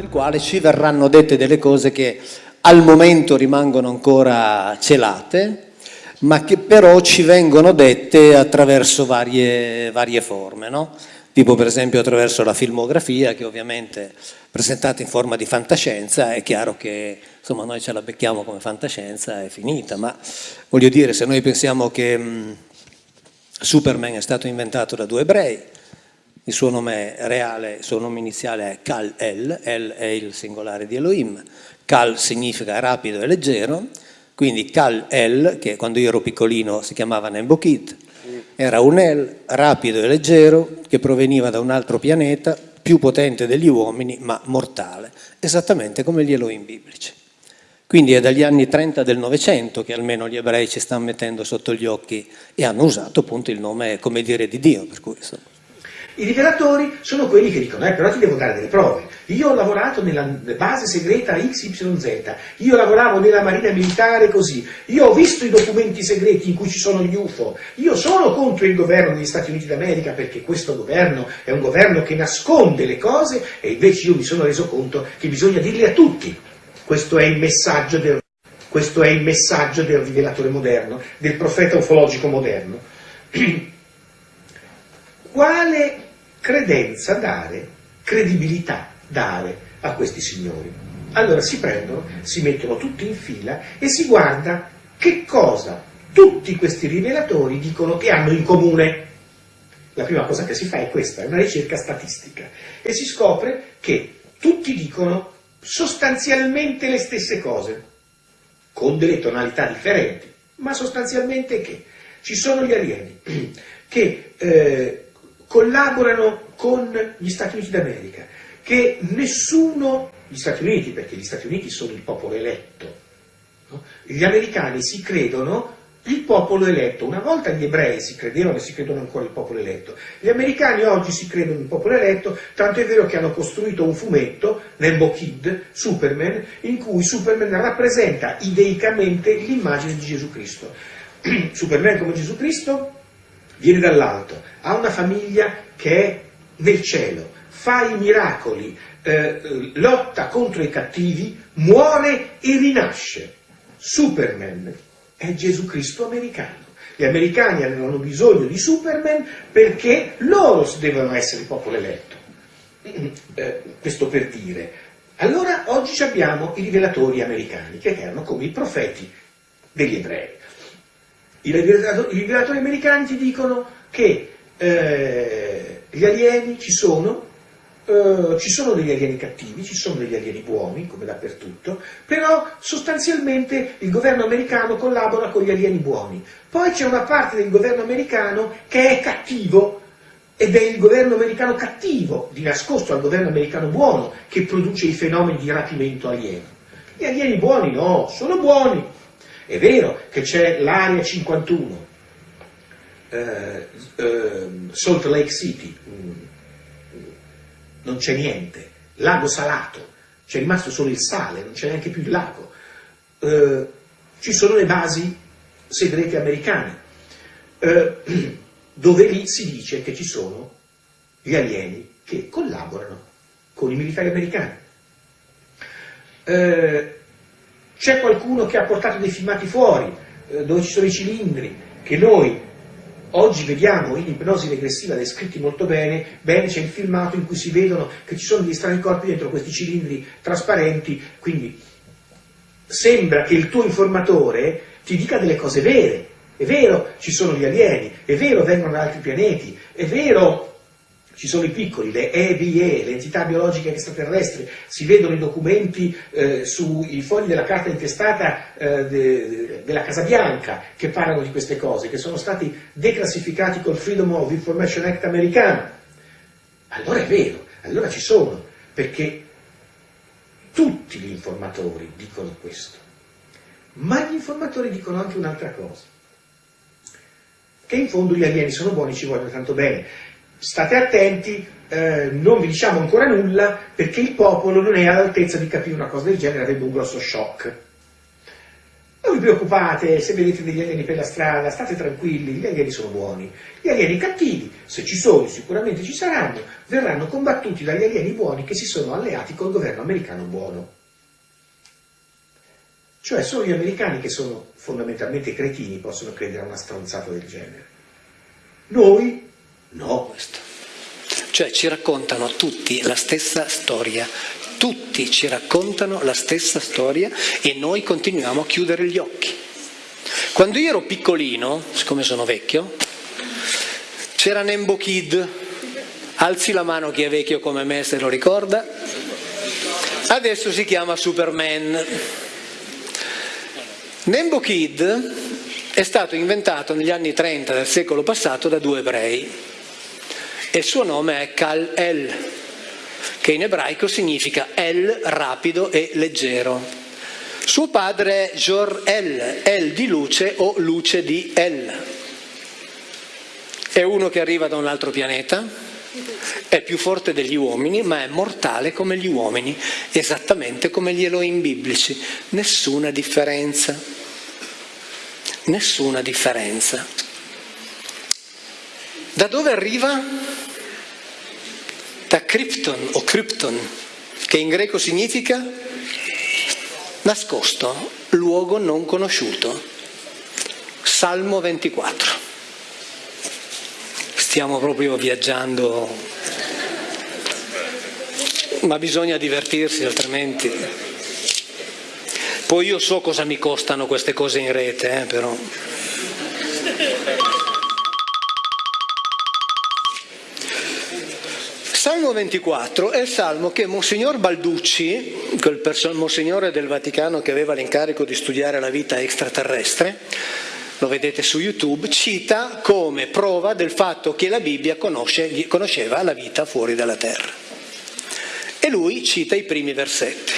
del quale ci verranno dette delle cose che al momento rimangono ancora celate, ma che però ci vengono dette attraverso varie, varie forme, no? tipo per esempio attraverso la filmografia che ovviamente presentata in forma di fantascienza è chiaro che insomma, noi ce la becchiamo come fantascienza è finita, ma voglio dire se noi pensiamo che mh, Superman è stato inventato da due ebrei, il suo nome reale, il suo nome iniziale è Kal-El, El è il singolare di Elohim, Kal significa rapido e leggero, quindi Kal-El, che quando io ero piccolino si chiamava Nembokit, era un El rapido e leggero che proveniva da un altro pianeta, più potente degli uomini, ma mortale, esattamente come gli Elohim biblici. Quindi è dagli anni 30 del Novecento che almeno gli ebrei ci stanno mettendo sotto gli occhi e hanno usato appunto il nome come dire di Dio, per cui insomma. I rivelatori sono quelli che dicono, eh, però ti devo dare delle prove. Io ho lavorato nella base segreta XYZ, io lavoravo nella marina militare così, io ho visto i documenti segreti in cui ci sono gli UFO, io sono contro il governo degli Stati Uniti d'America perché questo governo è un governo che nasconde le cose e invece io mi sono reso conto che bisogna dirle a tutti. Questo è il messaggio del, questo è il messaggio del rivelatore moderno, del profeta ufologico moderno. Quale credenza dare, credibilità dare a questi signori. Allora si prendono, si mettono tutti in fila e si guarda che cosa tutti questi rivelatori dicono che hanno in comune. La prima cosa che si fa è questa, è una ricerca statistica e si scopre che tutti dicono sostanzialmente le stesse cose, con delle tonalità differenti, ma sostanzialmente che ci sono gli alieni che eh, collaborano con gli Stati Uniti d'America, che nessuno, gli Stati Uniti, perché gli Stati Uniti sono il popolo eletto, no? gli americani si credono il popolo eletto. Una volta gli ebrei si credevano e si credono ancora il popolo eletto. Gli americani oggi si credono il popolo eletto, tanto è vero che hanno costruito un fumetto, Nembo Kid, Superman, in cui Superman rappresenta ideicamente l'immagine di Gesù Cristo. Superman come Gesù Cristo viene dall'alto, ha una famiglia che è nel cielo, fa i miracoli, eh, lotta contro i cattivi, muore e rinasce. Superman è Gesù Cristo americano. Gli americani avevano bisogno di Superman perché loro devono essere il popolo eletto. Eh, questo per dire. Allora oggi abbiamo i rivelatori americani che erano come i profeti degli ebrei. I rivelatori, i rivelatori americani ti dicono che eh, gli alieni ci sono, eh, ci sono degli alieni cattivi, ci sono degli alieni buoni, come dappertutto, però sostanzialmente il governo americano collabora con gli alieni buoni. Poi c'è una parte del governo americano che è cattivo, ed è il governo americano cattivo, di nascosto al governo americano buono, che produce i fenomeni di rapimento alieno. Gli alieni buoni no, sono buoni, è vero che c'è l'area 51, eh, eh, Salt Lake City, mm, non c'è niente, lago salato, c'è rimasto solo il sale, non c'è neanche più il lago. Eh, ci sono le basi segrete americane, eh, dove lì si dice che ci sono gli alieni che collaborano con i militari americani. Eh, c'è qualcuno che ha portato dei filmati fuori, eh, dove ci sono i cilindri, che noi oggi vediamo in ipnosi regressiva descritti molto bene, bene c'è il filmato in cui si vedono che ci sono degli strani corpi dentro questi cilindri trasparenti, quindi sembra che il tuo informatore ti dica delle cose vere, è vero ci sono gli alieni, è vero vengono da altri pianeti, è vero ci sono i piccoli, le EBE, le entità biologiche extraterrestri, si vedono i documenti eh, sui fogli della carta intestata eh, de, de, della Casa Bianca che parlano di queste cose, che sono stati declassificati col Freedom of Information Act americano. Allora è vero, allora ci sono, perché tutti gli informatori dicono questo, ma gli informatori dicono anche un'altra cosa, che in fondo gli alieni sono buoni, ci vogliono tanto bene, state attenti, eh, non vi diciamo ancora nulla perché il popolo non è all'altezza di capire una cosa del genere, avrebbe un grosso shock. Noi vi preoccupate se vedete degli alieni per la strada, state tranquilli, gli alieni sono buoni. Gli alieni cattivi, se ci sono, sicuramente ci saranno, verranno combattuti dagli alieni buoni che si sono alleati col governo americano buono. Cioè solo gli americani che sono fondamentalmente cretini possono credere a una stronzata del genere. Noi no. Cioè ci raccontano tutti la stessa storia, tutti ci raccontano la stessa storia e noi continuiamo a chiudere gli occhi. Quando io ero piccolino, siccome sono vecchio, c'era Nembo Kid, alzi la mano chi è vecchio come me se lo ricorda, adesso si chiama Superman. Nembo Kid è stato inventato negli anni 30 del secolo passato da due ebrei e il suo nome è Kal El, che in ebraico significa El rapido e leggero. Suo padre è Jor El, El di luce o luce di El. È uno che arriva da un altro pianeta, è più forte degli uomini, ma è mortale come gli uomini, esattamente come gli Elohim biblici, nessuna differenza. Nessuna differenza. Da dove arriva? Da Krypton o Krypton, che in greco significa nascosto, luogo non conosciuto. Salmo 24 stiamo proprio viaggiando, ma bisogna divertirsi altrimenti. Poi io so cosa mi costano queste cose in rete, eh, però. Salmo 24 è il salmo che Monsignor Balducci, quel monsignore del Vaticano che aveva l'incarico di studiare la vita extraterrestre, lo vedete su YouTube, cita come prova del fatto che la Bibbia conosce, conosceva la vita fuori dalla terra. E lui cita i primi versetti.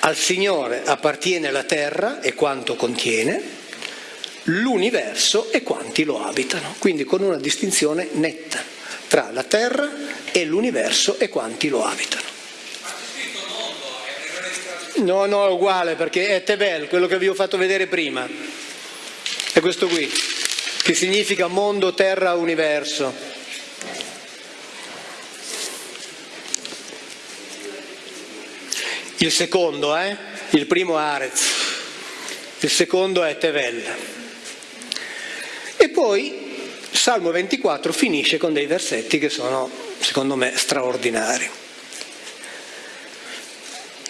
Al Signore appartiene la terra e quanto contiene, l'universo e quanti lo abitano, quindi con una distinzione netta tra la terra e l'universo e quanti lo abitano. No, no, è uguale perché è Tebel, quello che vi ho fatto vedere prima. È questo qui, che significa mondo, terra, universo. Il secondo, eh? Il primo è Arez, il secondo è Tevel. E poi Salmo 24 finisce con dei versetti che sono, secondo me, straordinari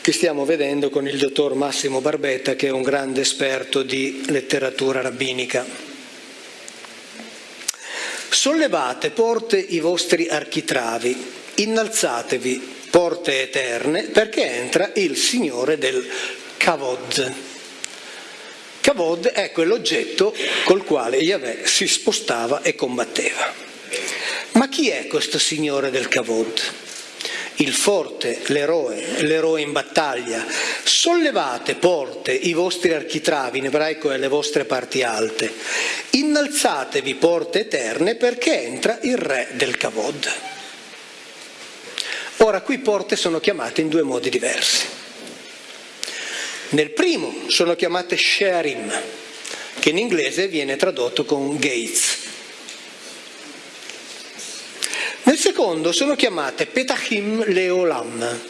che stiamo vedendo con il dottor Massimo Barbetta che è un grande esperto di letteratura rabbinica. Sollevate porte i vostri architravi, innalzatevi porte eterne perché entra il Signore del Kavod. Kavod è quell'oggetto col quale Yahweh si spostava e combatteva. Ma chi è questo Signore del Kavod? il forte, l'eroe, l'eroe in battaglia. Sollevate porte i vostri architravi, in ebraico e le vostre parti alte. Innalzatevi porte eterne perché entra il re del Kavod. Ora qui porte sono chiamate in due modi diversi. Nel primo sono chiamate Sherim, che in inglese viene tradotto con gates. Nel secondo sono chiamate Petachim le Olam.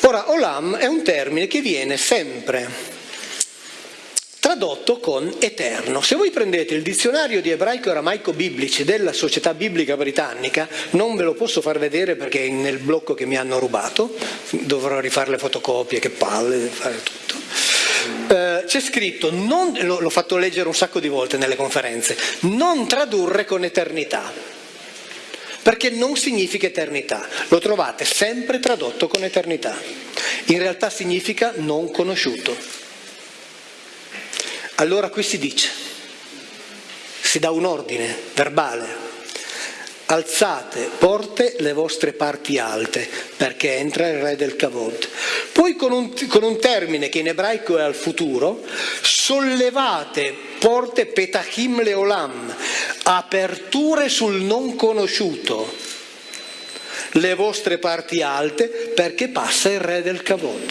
Ora, Olam è un termine che viene sempre tradotto con eterno. Se voi prendete il dizionario di ebraico e aramaico biblici della Società Biblica Britannica, non ve lo posso far vedere perché è nel blocco che mi hanno rubato, dovrò rifare le fotocopie, che palle, fare tutto. Eh, c'è scritto, non, l'ho fatto leggere un sacco di volte nelle conferenze, non tradurre con eternità perché non significa eternità, lo trovate sempre tradotto con eternità, in realtà significa non conosciuto. Allora qui si dice, si dà un ordine verbale, alzate porte le vostre parti alte perché entra il re del Kavod. Poi con un, con un termine che in ebraico è al futuro, sollevate porte petachim leolam, aperture sul non conosciuto, le vostre parti alte perché passa il re del Kavod.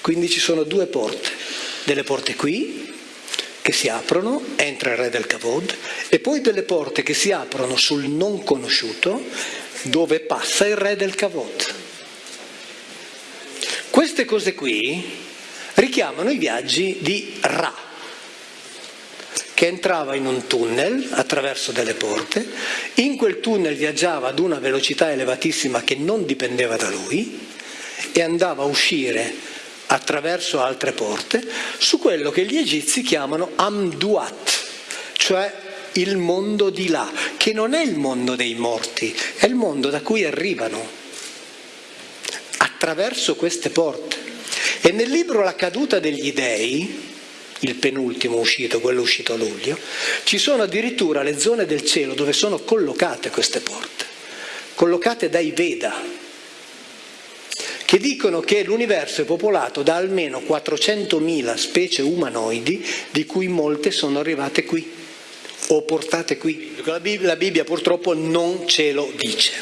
Quindi ci sono due porte. delle porte qui che si aprono, entra il re del Kavod, e poi delle porte che si aprono sul non conosciuto, dove passa il re del Kavod. Queste cose qui richiamano i viaggi di Ra, che entrava in un tunnel attraverso delle porte, in quel tunnel viaggiava ad una velocità elevatissima che non dipendeva da lui e andava a uscire attraverso altre porte su quello che gli egizi chiamano Amduat, cioè il mondo di là, che non è il mondo dei morti, è il mondo da cui arrivano attraverso queste porte. E nel libro La caduta degli dei, il penultimo uscito, quello uscito a luglio, ci sono addirittura le zone del cielo dove sono collocate queste porte, collocate dai Veda, che dicono che l'universo è popolato da almeno 400.000 specie umanoidi, di cui molte sono arrivate qui o portate qui. La Bibbia, la Bibbia purtroppo non ce lo dice.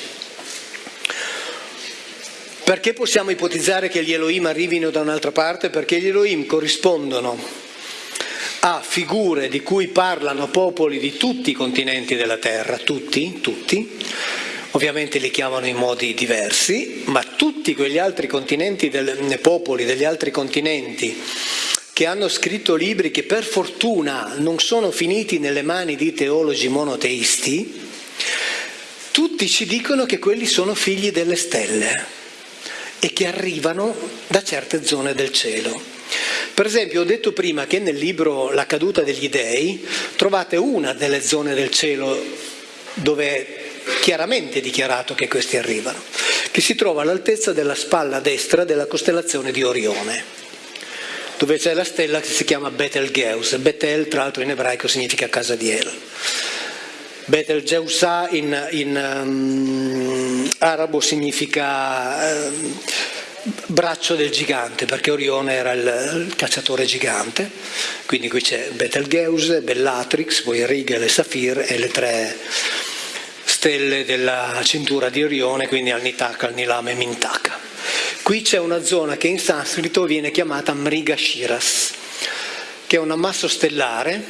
Perché possiamo ipotizzare che gli Elohim arrivino da un'altra parte? Perché gli Elohim corrispondono a figure di cui parlano popoli di tutti i continenti della Terra, tutti, tutti, ovviamente li chiamano in modi diversi, ma tutti quegli altri continenti, del, popoli degli altri continenti che hanno scritto libri che per fortuna non sono finiti nelle mani di teologi monoteisti, tutti ci dicono che quelli sono figli delle stelle e che arrivano da certe zone del cielo. Per esempio ho detto prima che nel libro La caduta degli dei trovate una delle zone del cielo dove chiaramente dichiarato che questi arrivano, che si trova all'altezza della spalla destra della costellazione di Orione, dove c'è la stella che si chiama Betelgeuse. Betel, tra l'altro in ebraico, significa casa di El. Betelgeuse in, in um, arabo significa uh, braccio del gigante, perché Orione era il, il cacciatore gigante, quindi qui c'è Betelgeuse, Bellatrix, poi Rigel e Safir e le tre stelle della cintura di Orione, quindi al Nitaka, al Nilame e Mintaka. Qui c'è una zona che in sanscrito viene chiamata Mriga Shiras, che è un ammasso stellare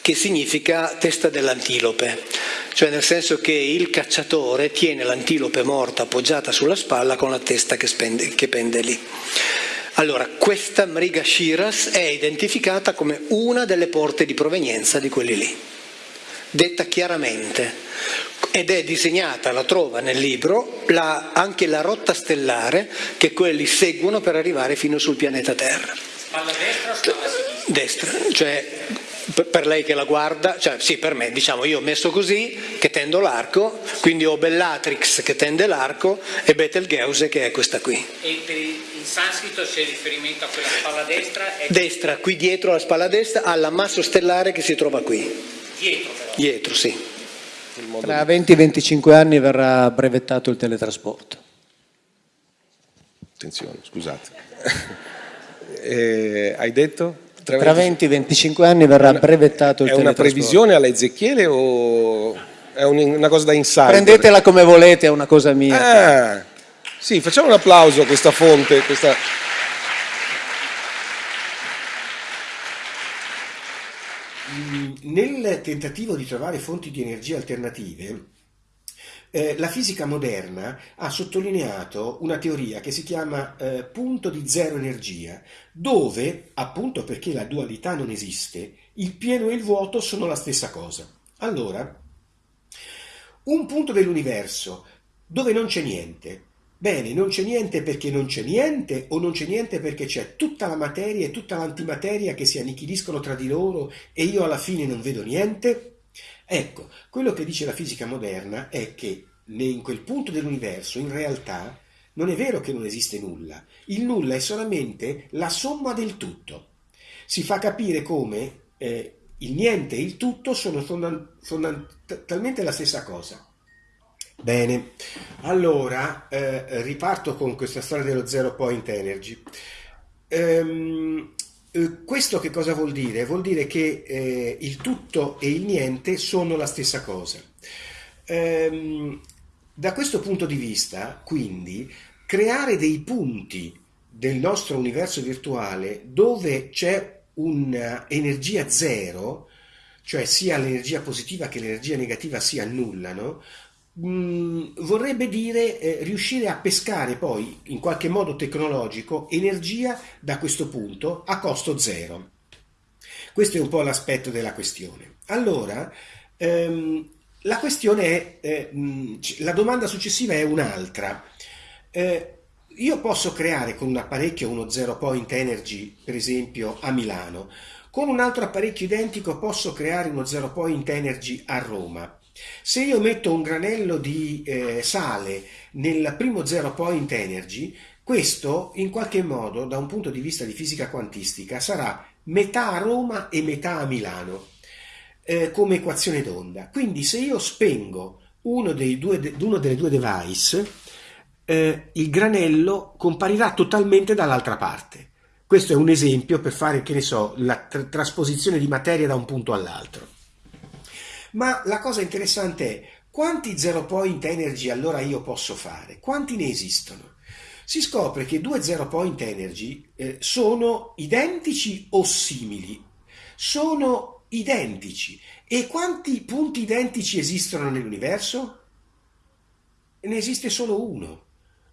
che significa testa dell'antilope, cioè nel senso che il cacciatore tiene l'antilope morta appoggiata sulla spalla con la testa che, spende, che pende lì. Allora, questa Mriga Shiras è identificata come una delle porte di provenienza di quelli lì, detta chiaramente ed è disegnata, la trova nel libro, la, anche la rotta stellare che quelli seguono per arrivare fino sul pianeta Terra. Spalla destra o spalla sinistra? Destra, cioè per lei che la guarda, cioè sì per me, diciamo io ho messo così che tendo l'arco, quindi ho Bellatrix che tende l'arco e Betelgeuse che è questa qui. E per in sanscrito c'è riferimento a quella spalla destra? È... Destra, qui dietro la spalla destra, all'ammasso stellare che si trova qui. Dietro però? Dietro, sì. Tra 20-25 anni verrà brevettato il teletrasporto. Attenzione, scusate. eh, hai detto? Tra 20-25 anni verrà brevettato il teletrasporto. È una previsione alla Ezechiele o è una cosa da insider? Prendetela come volete, è una cosa mia. Ah, sì, facciamo un applauso a questa fonte, questa nel tentativo di trovare fonti di energia alternative, eh, la fisica moderna ha sottolineato una teoria che si chiama eh, punto di zero energia, dove, appunto perché la dualità non esiste, il pieno e il vuoto sono la stessa cosa. Allora, un punto dell'universo dove non c'è niente, Bene, non c'è niente perché non c'è niente o non c'è niente perché c'è tutta la materia e tutta l'antimateria che si annichiliscono tra di loro e io alla fine non vedo niente? Ecco, quello che dice la fisica moderna è che in quel punto dell'universo in realtà non è vero che non esiste nulla, il nulla è solamente la somma del tutto. Si fa capire come eh, il niente e il tutto sono fondamentalmente la stessa cosa. Bene, allora eh, riparto con questa storia dello zero point energy. Ehm, eh, questo che cosa vuol dire? Vuol dire che eh, il tutto e il niente sono la stessa cosa. Ehm, da questo punto di vista, quindi, creare dei punti del nostro universo virtuale dove c'è un'energia zero, cioè sia l'energia positiva che l'energia negativa si annullano, mm, vorrebbe dire eh, riuscire a pescare poi in qualche modo tecnologico energia da questo punto a costo zero. Questo è un po' l'aspetto della questione. Allora, ehm, la questione è, eh, mh, la domanda successiva è un'altra. Eh, io posso creare con un apparecchio uno zero point energy, per esempio a Milano, con un altro apparecchio identico posso creare uno zero point energy a Roma. Se io metto un granello di eh, sale nel primo zero point energy, questo in qualche modo, da un punto di vista di fisica quantistica, sarà metà a Roma e metà a Milano, eh, come equazione d'onda. Quindi se io spengo uno, due, uno delle due device, eh, il granello comparirà totalmente dall'altra parte. Questo è un esempio per fare, che ne so, la tr trasposizione di materia da un punto all'altro. Ma la cosa interessante è quanti zero point energy allora io posso fare? Quanti ne esistono? Si scopre che due zero point energy eh, sono identici o simili? Sono identici. E quanti punti identici esistono nell'universo? Ne esiste solo uno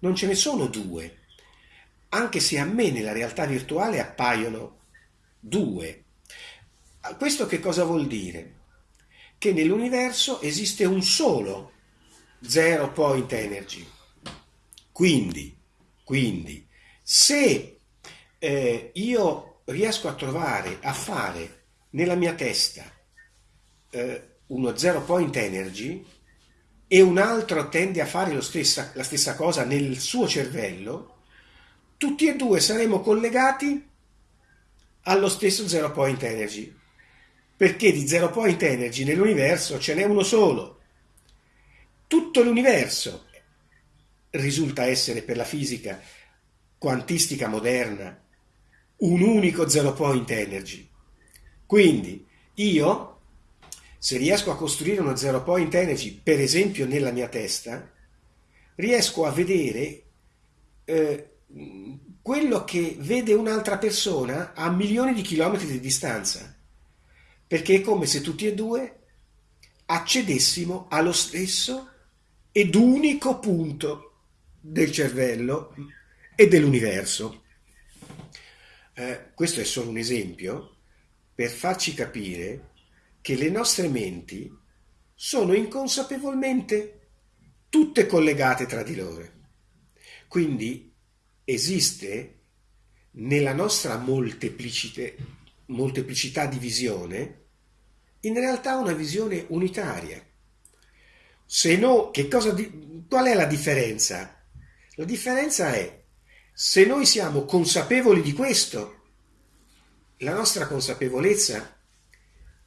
non ce ne sono due, anche se a me nella realtà virtuale appaiono due. Questo che cosa vuol dire? Che nell'universo esiste un solo zero point energy. Quindi, quindi se eh, io riesco a trovare, a fare nella mia testa eh, uno zero point energy, e un altro tende a fare stessa, la stessa cosa nel suo cervello, tutti e due saremo collegati allo stesso zero point energy. Perché di zero point energy nell'universo ce n'è uno solo. Tutto l'universo risulta essere per la fisica quantistica moderna un unico zero point energy. Quindi io se riesco a costruire uno zero point energy, per esempio nella mia testa, riesco a vedere eh, quello che vede un'altra persona a milioni di chilometri di distanza, perché è come se tutti e due accedessimo allo stesso ed unico punto del cervello e dell'universo. Eh, questo è solo un esempio per farci capire che le nostre menti sono inconsapevolmente tutte collegate tra di loro. Quindi esiste nella nostra molteplicità di visione in realtà una visione unitaria. Se no, di, qual è la differenza? La differenza è se noi siamo consapevoli di questo, la nostra consapevolezza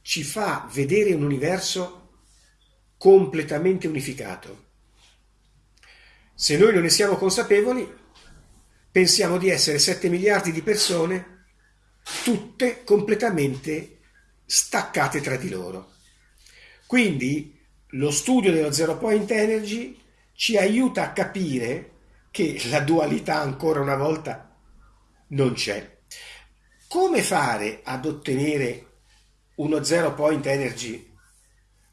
ci fa vedere un universo completamente unificato. Se noi non ne siamo consapevoli, pensiamo di essere 7 miliardi di persone, tutte completamente staccate tra di loro. Quindi lo studio dello zero point energy ci aiuta a capire che la dualità ancora una volta non c'è. Come fare ad ottenere uno zero point energy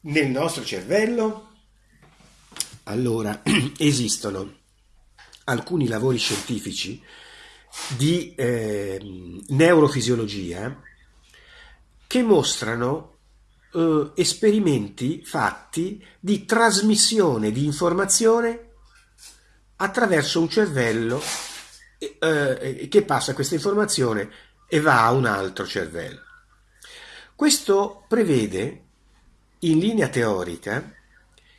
nel nostro cervello? Allora, esistono alcuni lavori scientifici di eh, neurofisiologia che mostrano eh, esperimenti fatti di trasmissione di informazione attraverso un cervello eh, che passa questa informazione e va a un altro cervello. Questo prevede, in linea teorica,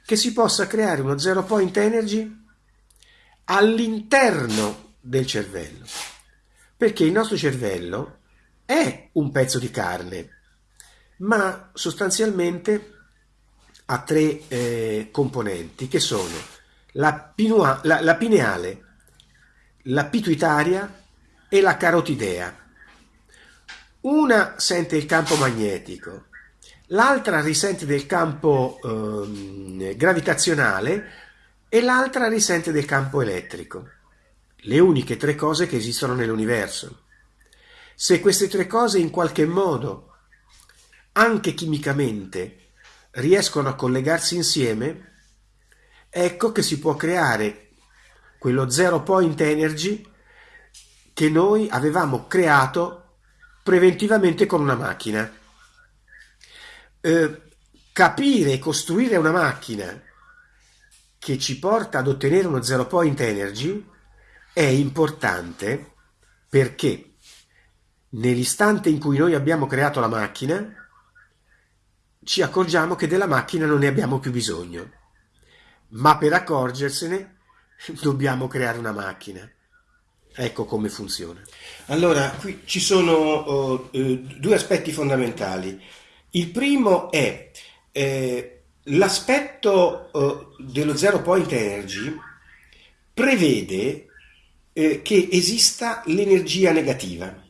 che si possa creare uno zero point energy all'interno del cervello, perché il nostro cervello è un pezzo di carne, ma sostanzialmente ha tre eh, componenti che sono la, pinua, la, la pineale, la pituitaria e la carotidea. Una sente il campo magnetico, l'altra risente del campo eh, gravitazionale e l'altra risente del campo elettrico. le uniche tre cose che esistono nell'universo. Se queste tre cose in qualche modo, anche chimicamente, riescono a collegarsi insieme, ecco che si può creare quello zero point energy che noi avevamo creato preventivamente con una macchina. Eh, capire e costruire una macchina che ci porta ad ottenere uno zero point energy è importante perché nell'istante in cui noi abbiamo creato la macchina ci accorgiamo che della macchina non ne abbiamo più bisogno. Ma per accorgersene dobbiamo creare una macchina. Ecco come funziona. Allora qui ci sono uh, due aspetti fondamentali. Il primo è eh, l'aspetto uh, dello zero point energy prevede eh, che esista l'energia negativa.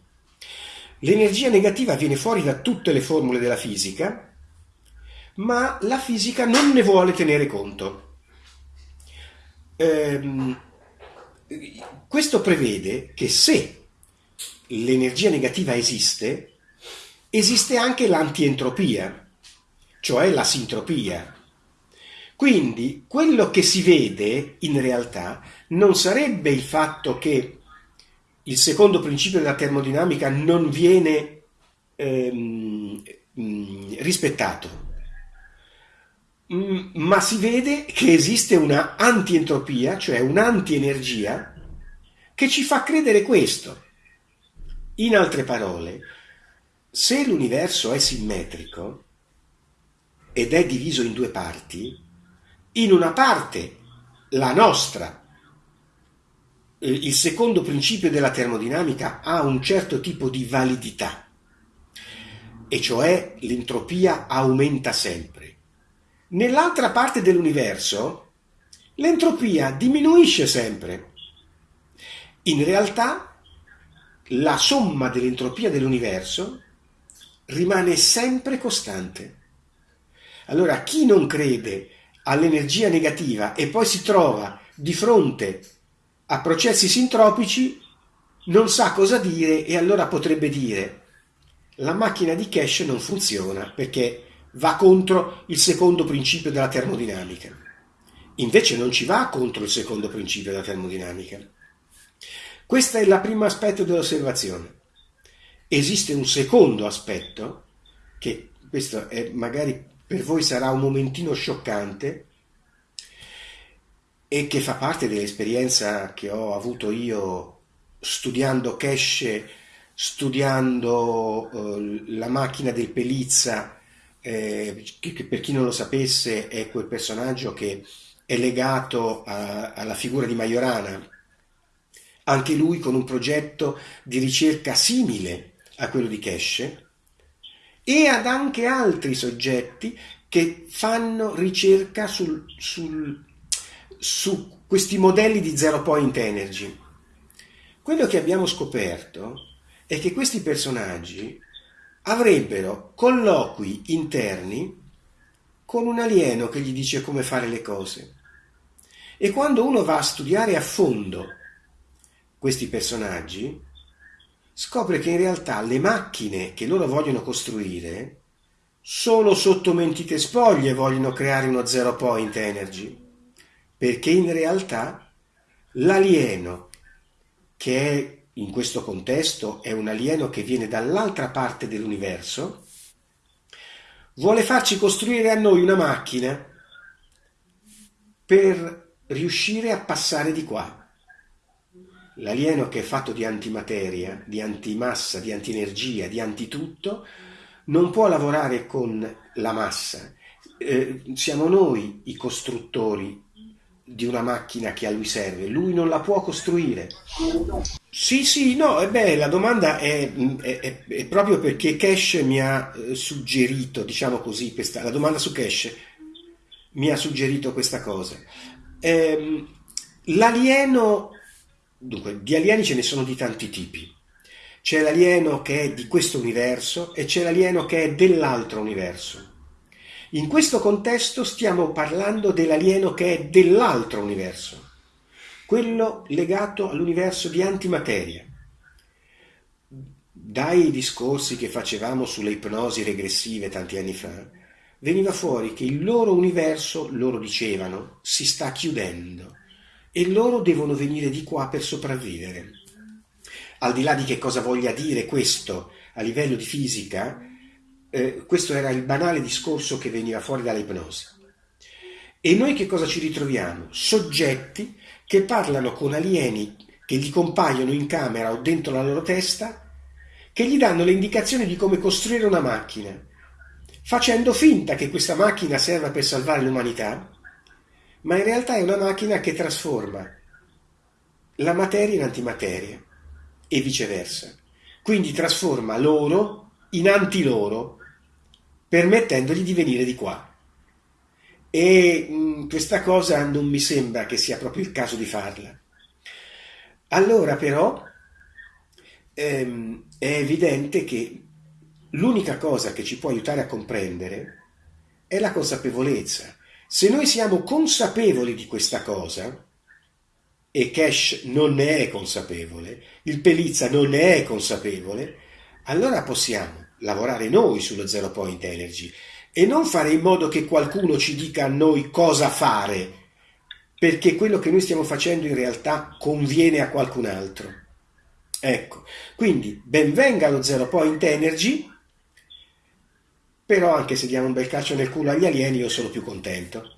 L'energia negativa viene fuori da tutte le formule della fisica, ma la fisica non ne vuole tenere conto. Ehm, questo prevede che se l'energia negativa esiste, esiste anche l'antientropia, cioè la sintropia. Quindi quello che si vede in realtà non sarebbe il fatto che il secondo principio della termodinamica non viene ehm, mm, rispettato, ma si vede che esiste una antientropia, cioè un'antienergia, che ci fa credere questo. In altre parole, se l'universo è simmetrico, ed è diviso in due parti, in una parte la nostra, il secondo principio della termodinamica ha un certo tipo di validità, e cioè l'entropia aumenta sempre. Nell'altra parte dell'universo l'entropia diminuisce sempre. In realtà la somma dell'entropia dell'universo rimane sempre costante. Allora chi non crede all'energia negativa e poi si trova di fronte a processi sintropici non sa cosa dire e allora potrebbe dire la macchina di Cash non funziona perché va contro il secondo principio della termodinamica. Invece non ci va contro il secondo principio della termodinamica. Questo è il primo aspetto dell'osservazione. Esiste un secondo aspetto, che questo è magari per voi sarà un momentino scioccante e che fa parte dell'esperienza che ho avuto io studiando Cash, studiando uh, la macchina del Pelizza, eh, che, per chi non lo sapesse è quel personaggio che è legato a, alla figura di Majorana, anche lui con un progetto di ricerca simile a quello di Cash, e ad anche altri soggetti che fanno ricerca sul, sul, su questi modelli di zero point energy. Quello che abbiamo scoperto è che questi personaggi avrebbero colloqui interni con un alieno che gli dice come fare le cose. E quando uno va a studiare a fondo questi personaggi, scopre che in realtà le macchine che loro vogliono costruire solo sotto mentite spoglie vogliono creare uno zero point energy, perché in realtà l'alieno che è in questo contesto è un alieno che viene dall'altra parte dell'universo, vuole farci costruire a noi una macchina per riuscire a passare di qua. L'alieno che è fatto di antimateria, di antimassa, di antienergia, di antitutto, non può lavorare con la massa. Eh, siamo noi i costruttori di una macchina che a lui serve, lui non la può costruire. Sì, sì, no, e beh, la domanda è, è, è, proprio perché Cash mi ha eh, suggerito, diciamo così, questa, la domanda su Cash mi ha suggerito questa cosa. Eh, l'alieno Dunque, di alieni ce ne sono di tanti tipi. C'è l'alieno che è di questo universo e c'è l'alieno che è dell'altro universo. In questo contesto stiamo parlando dell'alieno che è dell'altro universo. Quello legato all'universo di antimateria. Dai discorsi che facevamo sulle ipnosi regressive tanti anni fa, veniva fuori che il loro universo, loro dicevano, si sta chiudendo e loro devono venire di qua per sopravvivere. Al di là di che cosa voglia dire questo a livello di fisica, eh, questo era il banale discorso che veniva fuori dall'ipnosi. E noi che cosa ci ritroviamo? Soggetti che parlano con alieni che gli compaiono in camera o dentro la loro testa, che gli danno le indicazioni di come costruire una macchina, facendo finta che questa macchina serva per salvare l'umanità, ma in realtà è una macchina che trasforma la materia in antimateria e viceversa. Quindi trasforma loro in antiloro, permettendogli di venire di qua. E mh, mm, questa cosa non mi sembra che sia proprio il caso di farla. Allora però ehm, è evidente che l'unica cosa che ci può aiutare a comprendere è la consapevolezza. Se noi siamo consapevoli di questa cosa, e Cash non ne è consapevole, il Pelizza non ne è consapevole, allora possiamo lavorare noi sullo Zero Point Energy e non fare in modo che qualcuno ci dica a noi cosa fare, perché quello che noi stiamo facendo in realtà conviene a qualcun altro. Ecco, quindi benvenga lo Zero Point Energy, però anche se diamo un bel calcio nel culo agli alieni io sono più contento.